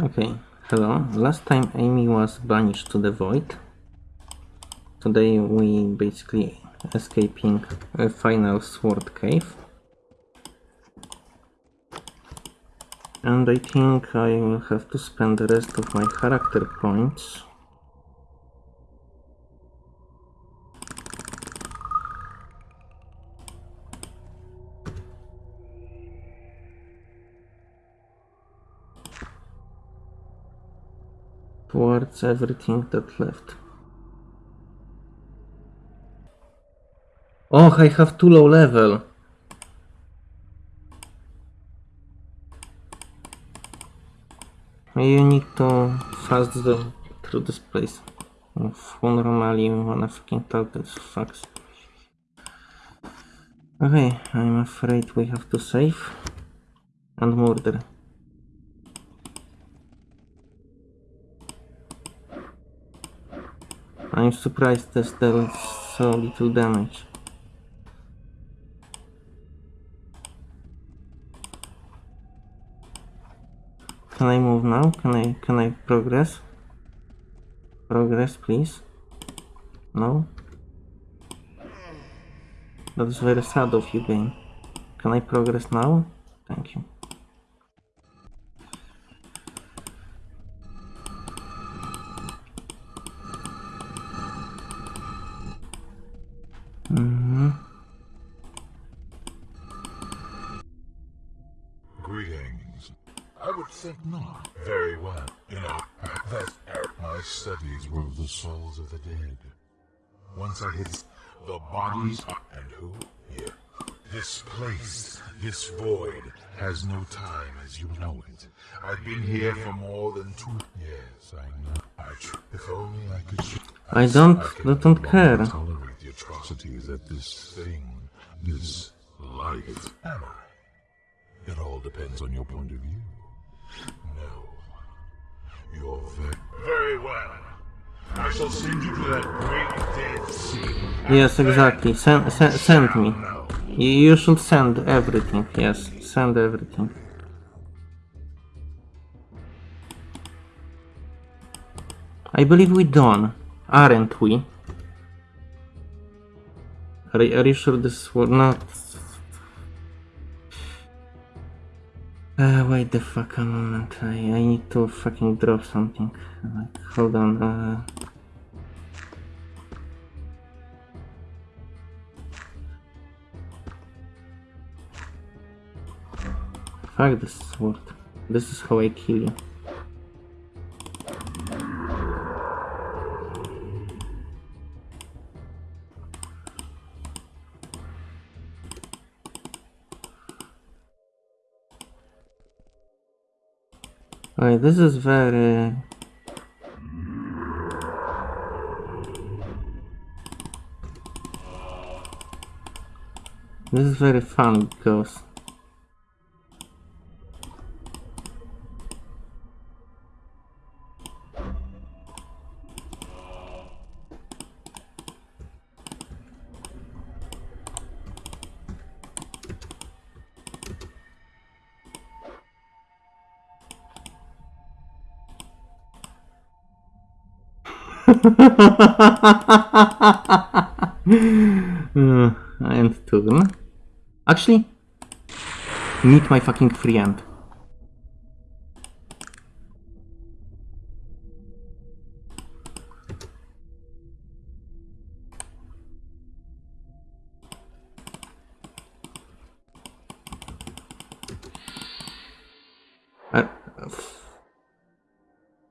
Okay, hello. Last time Amy was banished to the void. Today we basically escaping a final sword cave. And I think I will have to spend the rest of my character points towards everything that left. Oh, I have too low level. You need to fast the through this place. Who normally wanna fucking talk this fucks. Okay, I'm afraid we have to save and murder. I'm surprised there's so little damage. Can I move now? Can I can I progress? Progress please. No? That's very sad of you game. Can I progress now? Thank you. Not. Very well. You know, that my studies were of the souls of the dead. Once I hit the bodies and who? Here. This place, this void, has no time as you know it. I've been here for more than two years. I know. I tr- if only I could. I don't- I don't care. Tolerate the atrocities that this thing, this life. Am I? It all depends on your point of view. No. You're very, very well. I shall send you to that great dead sea. Yes, exactly. Send, send, send me. You, should send everything. Yes, send everything. I believe we done, aren't we? Are, are you sure this was not? Uh, wait the fuck a moment. I, I need to fucking drop something. Like, hold on. Uh... Fuck this sword. This is how I kill you. Alright, this is very... This is very fun because... uh, and turn. Actually, meet my fucking friend. Uh,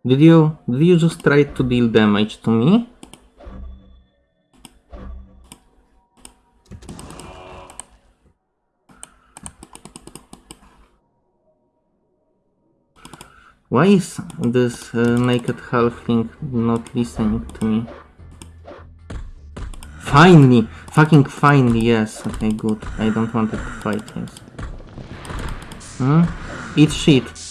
did you did you just try to deal damage to me? Why is this uh, naked halfling not listening to me? Finally! Fucking finally, yes. Okay, good. I don't want to fight, yes. Hmm? Eat shit.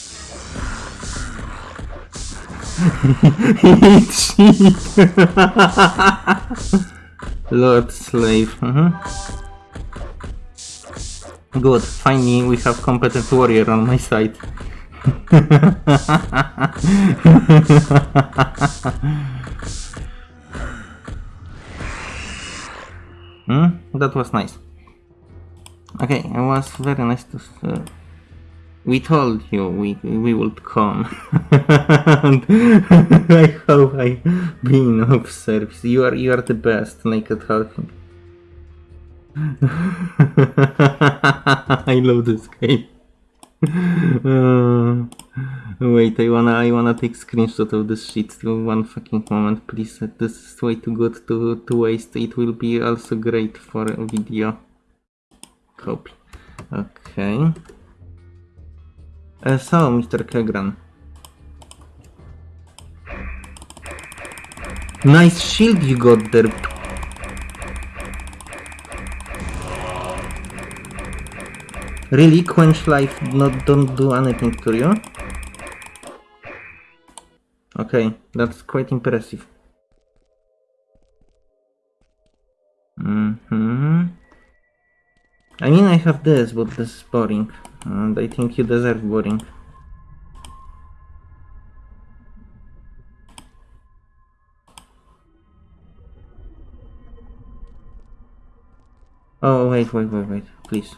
Lord Slave. mhm. Good. Finally, we have competent warrior on my side. Hmm? That was nice. Okay, it was very nice to. Uh, we told you we we would come. I hope I've been of service. You are you are the best, naked halfling. I love this game. Uh, wait, I wanna I wanna take screenshot of this shit one fucking moment, please. This is way too good to to waste. It will be also great for video. Copy. Okay. Uh, so, Mr. Kerghan. Nice shield you got there. Really, quench life not don't do anything to you? Okay, that's quite impressive. I mean, I have this, but this is boring. And I think you deserve boring. Oh, wait, wait, wait, wait, please.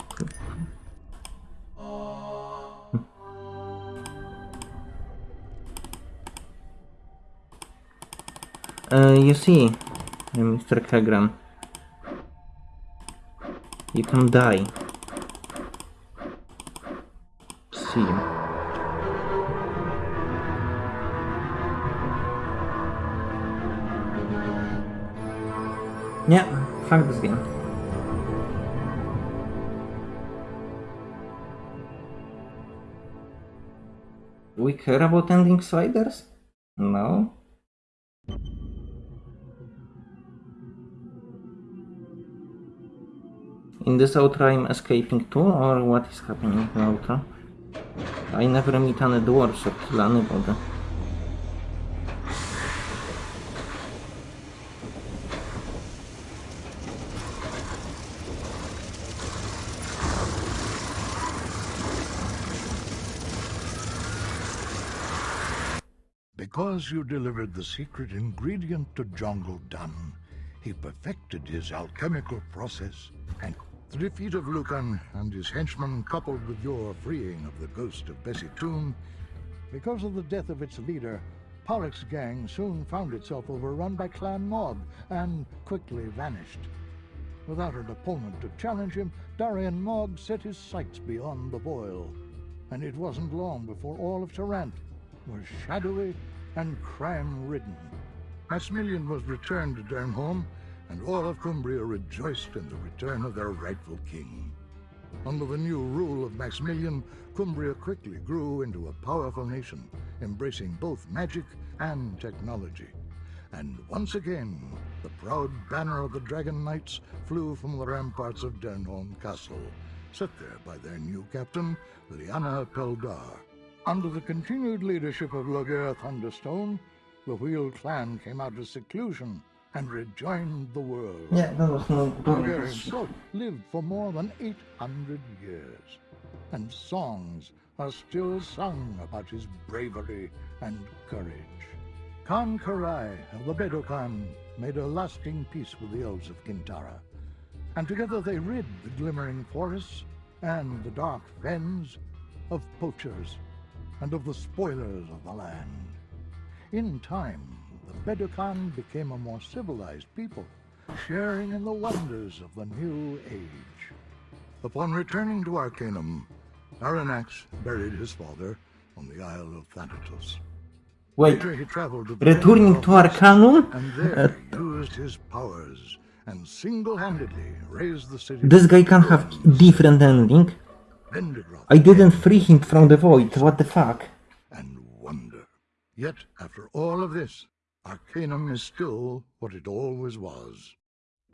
Uh, you see, Mr. Kerghan, you can die. See. Yeah, fuck this game. We care about ending sliders? No. In this outro I'm escaping too, or what is happening in the outro? I never meet any dwarves or kill anybody. Uh, because you delivered the secret ingredient to Jungle Dun, he perfected his alchemical process, and the defeat of Lucan and his henchmen, coupled with your freeing of the ghost of Bessie Toone, because of the death of its leader, Pollock's gang soon found itself overrun by Clan Mogg and quickly vanished. Without an opponent to challenge him, Darian Mogg set his sights beyond the boil, and it wasn't long before all of Tarant was shadowy and crime-ridden. Maximilian was returned to Dernholm, and all of Cumbria rejoiced in the return of their rightful king. Under the new rule of Maximilian, Cumbria quickly grew into a powerful nation, embracing both magic and technology. And once again, the proud banner of the Dragon Knights flew from the ramparts of Dernholm Castle, set there by their new captain, Liana Peldar. Under the continued leadership of Loghaire Thunderstone, the Wheel clan came out of seclusion and rejoined the world. Yeah, that was no Loghaire himself lived for more than 800 years, and songs are still sung about his bravery and courage. Khan Karai of the Bedokaan made a lasting peace with the elves of Qintarra, and together they rid the glimmering forests and the dark fens of poachers and of the spoilers of the land. In time, the Bedokaan became a more civilized people, sharing in the wonders of the new age. Upon returning to Arcanum, Arronax buried his father on the Isle of Thanatos. Wait, he traveled to the returning to Arcanum? and there he used his powers and single-handedly raised the city. This guy can have different ending. I didn't free him from the void, what the fuck? and wonder. Yet, after all of this, Arcanum is still what it always was.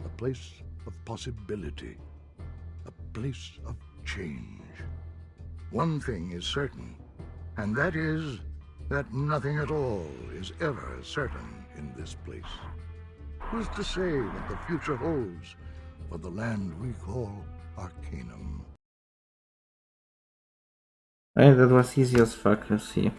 A place of possibility. A place of change. One thing is certain, and that is that nothing at all is ever certain in this place. Who's to say what the future holds for the land we call Arcanum? Hey, that was easy as fuck, you see.